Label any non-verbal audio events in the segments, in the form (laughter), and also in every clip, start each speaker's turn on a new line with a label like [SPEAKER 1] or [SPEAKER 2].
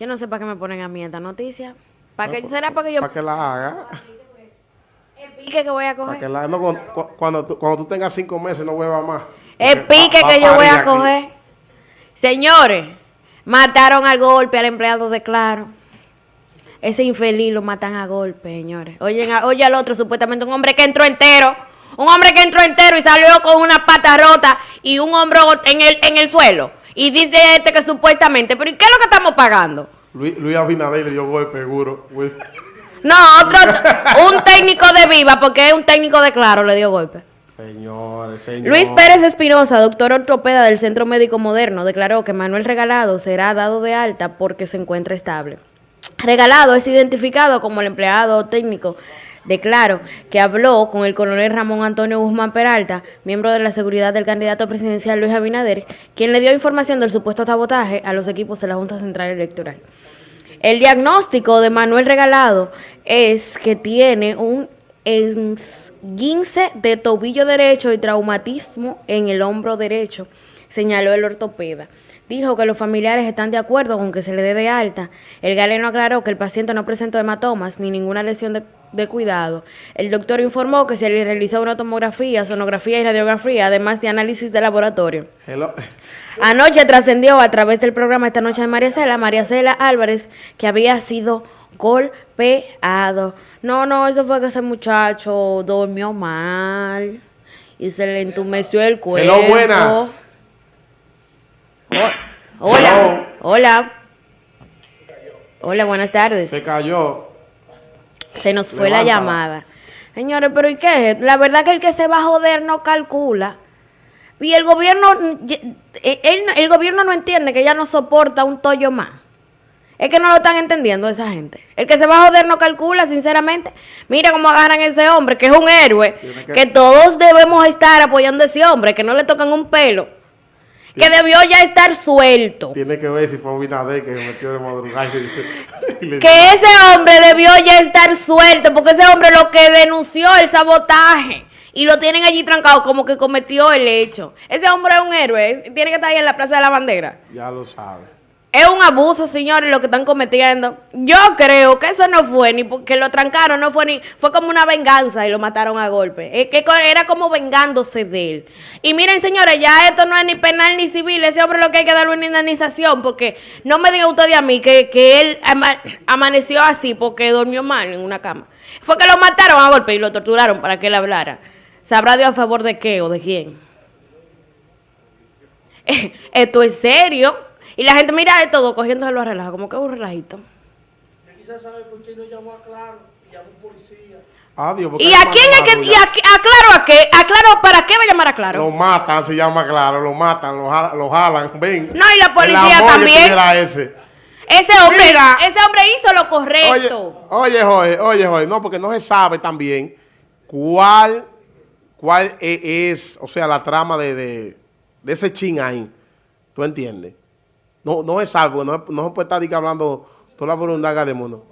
[SPEAKER 1] Yo no sé para qué me ponen a mí esta noticia. ¿Para qué será para que yo
[SPEAKER 2] Para que la haga.
[SPEAKER 1] el pique que voy a
[SPEAKER 2] Para que
[SPEAKER 1] coger?
[SPEAKER 2] la no, cuando, cu- cuando, tú, cuando tú tengas cinco meses no bebas más.
[SPEAKER 1] El pique
[SPEAKER 2] va- va
[SPEAKER 1] que yo voy a
[SPEAKER 2] aquí.
[SPEAKER 1] coger. Señores, mataron al golpe al empleado de Claro. Ese infeliz lo matan a golpe, señores. Oye, oye al otro, supuestamente un hombre que entró entero. Un hombre que entró entero y salió con una pata rota y un hombro en el, en el suelo. Y dice este que supuestamente, pero ¿y qué es lo que estamos pagando?
[SPEAKER 2] Luis, Luis Abinader le dio golpe seguro. Pues,
[SPEAKER 1] No, otro, un técnico de Viva, porque es un técnico de Claro, le dio golpe.
[SPEAKER 2] Señores, señores.
[SPEAKER 1] Luis Pérez Espinosa, doctor ortopeda del Centro Médico Moderno, declaró que Manuel Regalado será dado de alta porque se encuentra estable. Regalado es identificado como el empleado técnico de Claro, que habló con el coronel Ramón Antonio Guzmán Peralta, miembro de la seguridad del candidato presidencial Luis Abinader, quien le dio información del supuesto sabotaje a los equipos de la Junta Central Electoral. El diagnóstico de Manuel Regalado es que tiene un esguince de tobillo derecho y traumatismo en el hombro derecho, señaló el ortopeda. Dijo que los familiares están de acuerdo con que se le dé de alta. El galeno aclaró que el paciente no presentó hematomas ni ninguna lesión de, de cuidado. El doctor informó que se le realizó una tomografía, sonografía y radiografía, además de análisis de laboratorio.
[SPEAKER 2] Hello.
[SPEAKER 1] Anoche trascendió a través del programa Esta Noche de María Cela, María Cela Álvarez, que había sido golpeado. No, no, eso fue que ese muchacho durmió mal y se le entumeció el cuerpo.
[SPEAKER 2] Hello, buenas.
[SPEAKER 1] Ho- hola,
[SPEAKER 2] Hello.
[SPEAKER 1] hola. Hola, buenas tardes.
[SPEAKER 2] Se cayó.
[SPEAKER 1] Se nos fue la llamada. Señores, pero ¿y qué? La verdad que el que se va a joder no calcula. Y el gobierno, él- el gobierno no entiende que ya no soporta un tollo más. Es que no lo están entendiendo esa gente. El que se va a joder no calcula, sinceramente. Mira cómo agarran a ese hombre, que es un héroe.
[SPEAKER 2] Que-
[SPEAKER 1] Que todos debemos estar apoyando a ese hombre, que no le tocan un pelo. Que debió ya estar suelto.
[SPEAKER 2] Tiene que ver si fue Abinader que se metió de madrugada. y le- (laughs)
[SPEAKER 1] Que ese hombre debió ya estar suelto, porque ese hombre lo que denunció el sabotaje y lo tienen allí trancado como que cometió el hecho. Ese hombre es un héroe, tiene que estar ahí en la Plaza de la Bandera.
[SPEAKER 2] Ya lo sabe.
[SPEAKER 1] Es un abuso, señores, lo que están cometiendo. Yo creo que eso no fue ni porque lo trancaron, no fue ni. Fue como una venganza y lo mataron a golpe. Que era como vengándose de él. Y miren, señores, ya esto no es ni penal ni civil. Ese hombre lo que hay que darle una indemnización. Porque no me diga usted a mí que, que él ama- amaneció así porque durmió mal en una cama. Fue que lo mataron a golpe y lo torturaron para que él hablara. ¿Sabrá Dios a favor de qué o de quién? (laughs) Esto es serio. Y la gente mira de todo cogiéndose los relajos, como que es un relajito.
[SPEAKER 3] Quizás sabe por qué no llamó a Claro y llamó a un policía.
[SPEAKER 2] Adiós. porque
[SPEAKER 1] ¿Y a quién es que.? ¿Y a, a Claro a qué? ¿A Claro para qué va a llamar a
[SPEAKER 2] Lo
[SPEAKER 1] Claro?
[SPEAKER 2] matan, se llama claro, lo matan, lo, jala- lo jalan, ven.
[SPEAKER 1] No, y la
[SPEAKER 2] El
[SPEAKER 1] policía
[SPEAKER 2] que
[SPEAKER 1] también.
[SPEAKER 2] tuviera ese.
[SPEAKER 1] Ese hombre,
[SPEAKER 2] Mira.
[SPEAKER 1] ese hombre hizo lo
[SPEAKER 2] Oye,
[SPEAKER 1] correcto.
[SPEAKER 2] oye, Jorge, oye, Jorge, no, porque no se sabe también cuál, cuál e- es, o sea, la trama de, de, de ese chin ahí. ¿Tú entiendes? No, no sabe, porque no, no se puede estar hablando toda la burundaga del mundo.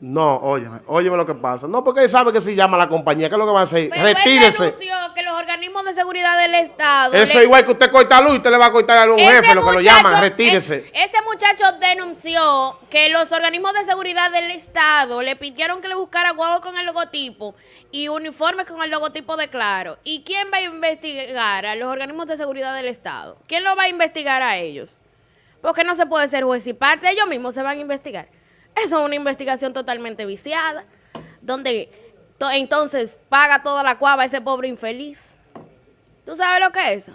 [SPEAKER 2] No, óyeme, óyeme lo que pasa. No, porque él sabe que se llama la compañía, ¿qué es lo que va a hacer?
[SPEAKER 1] Pero él
[SPEAKER 2] Retírese.
[SPEAKER 1] denunció que los organismos de seguridad del Estado.
[SPEAKER 2] Eso
[SPEAKER 1] le-
[SPEAKER 2] es igual que usted corta luz y usted le va a cortar a un
[SPEAKER 1] Ese
[SPEAKER 2] jefe, lo que lo llaman, retírese.
[SPEAKER 1] ese muchacho denunció que los organismos de seguridad del Estado le pidieron que le buscara guagua con el logotipo y uniformes con el logotipo de Claro. ¿Y quién va a investigar a los organismos de seguridad del Estado? ¿Quién lo va a investigar a ellos? Porque no se puede ser juez y parte, ellos mismos se van a investigar. Eso es una investigación totalmente viciada, donde to- entonces paga toda la cuava ese pobre infeliz. ¿Tú sabes lo que es eso?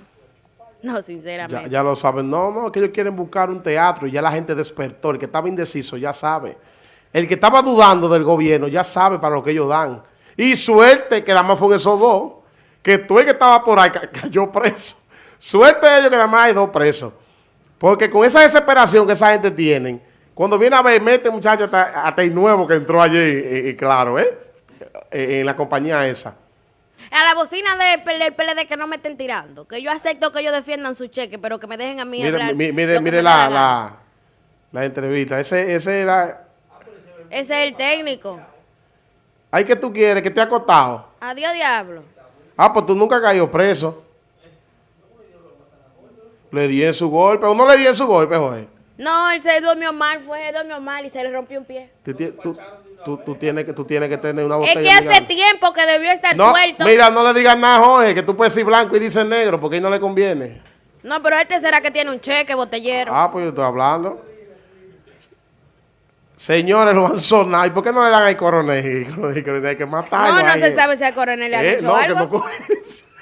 [SPEAKER 1] No, sinceramente.
[SPEAKER 2] Ya, ya lo saben. No, no, que ellos quieren buscar un teatro y ya la gente despertó. El que estaba indeciso ya sabe. El que estaba dudando del gobierno ya sabe para lo que ellos dan. Y suerte que nada más fueron esos dos. Que tú el que estaba por ahí ca- (laughs) cayó preso. Suerte de ellos que nada más hay dos presos. Porque con esa desesperación que esa gente tiene, cuando viene a ver, mete muchacho hasta, hasta el nuevo que entró allí, y, y claro, ¿eh? Eh, En la compañía esa.
[SPEAKER 1] A la bocina del PLD que no me estén tirando. Que yo acepto que ellos defiendan su cheque, pero que me dejen a mí
[SPEAKER 2] Mire,
[SPEAKER 1] hablar.
[SPEAKER 2] mi- mire, mire
[SPEAKER 1] dé
[SPEAKER 2] la, la, la entrevista. Ese, ese era...
[SPEAKER 1] Ese es el técnico.
[SPEAKER 2] Ay, que tú quieres? Que te ha acostado.
[SPEAKER 1] Adiós, diablo.
[SPEAKER 2] Ah, pues tú nunca has caído preso. Le di en su golpe. ¿O no le di en su golpe, Jorge?
[SPEAKER 1] No, él se durmió mal, fue, se durmió mal y se le rompió un pie.
[SPEAKER 2] Tú, tú- tú- tú tienes que, tú tienes que tener una
[SPEAKER 1] Es
[SPEAKER 2] botella.
[SPEAKER 1] que
[SPEAKER 2] de
[SPEAKER 1] hace tiempo que debió estar
[SPEAKER 2] No,
[SPEAKER 1] suelto.
[SPEAKER 2] mira, no le digas nada, Jorge, que tú puedes decir blanco y dices negro, porque ahí no le conviene.
[SPEAKER 1] No, pero este será que tiene un cheque botellero.
[SPEAKER 2] Ah, pues yo estoy hablando. Señores, lo han sonado. ¿Y por qué no le dan al (laughs) coronel? Hay que matarlo.
[SPEAKER 1] no, no
[SPEAKER 2] ahí.
[SPEAKER 1] se sabe si el coronel le ha
[SPEAKER 2] Eh,
[SPEAKER 1] dicho
[SPEAKER 2] no, que
[SPEAKER 1] algo.
[SPEAKER 2] no coge eso. (laughs)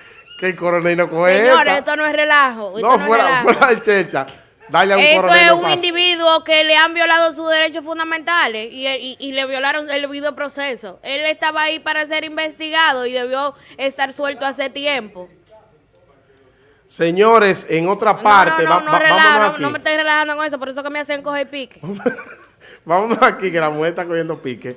[SPEAKER 2] Que el coronel no coge
[SPEAKER 1] Señores, esto no es relajo.
[SPEAKER 2] No, fuera, fuera de checha. Dale a un
[SPEAKER 1] Eso
[SPEAKER 2] coronel.
[SPEAKER 1] es
[SPEAKER 2] no
[SPEAKER 1] un individuo que le han violado sus derechos fundamentales y, y- y le violaron el debido proceso. Él estaba ahí para ser investigado y debió estar suelto hace tiempo.
[SPEAKER 2] Señores, en otra
[SPEAKER 1] No,
[SPEAKER 2] parte,
[SPEAKER 1] no, no, no,
[SPEAKER 2] va-
[SPEAKER 1] no,
[SPEAKER 2] aquí.
[SPEAKER 1] no me estoy relajando con eso, por eso que me hacen coger pique. (laughs)
[SPEAKER 2] Vámonos aquí, que la mujer está cogiendo pique.